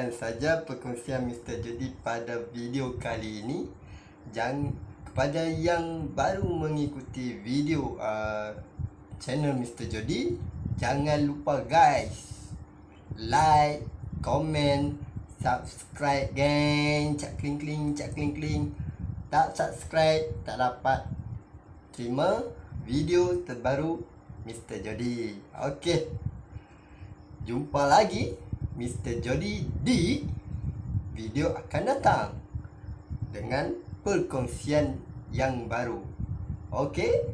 sekian saja perkongsian Mr. Jody pada video kali ini. Jangan kepada yang baru mengikuti video uh, channel Mr. Jody, jangan lupa guys like, komen, subscribe geng, cak kling kling, cak kling kling. Tak subscribe tak dapat terima video terbaru Mr. Jody. Okey. Jumpa lagi Mr. Jody di video akan datang dengan perkongsian yang baru. Okey?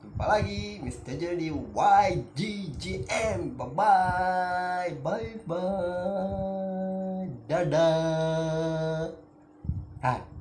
Jumpa lagi Mr. Jody YGGM. Bye bye. Bye bye. Dadah. Ha.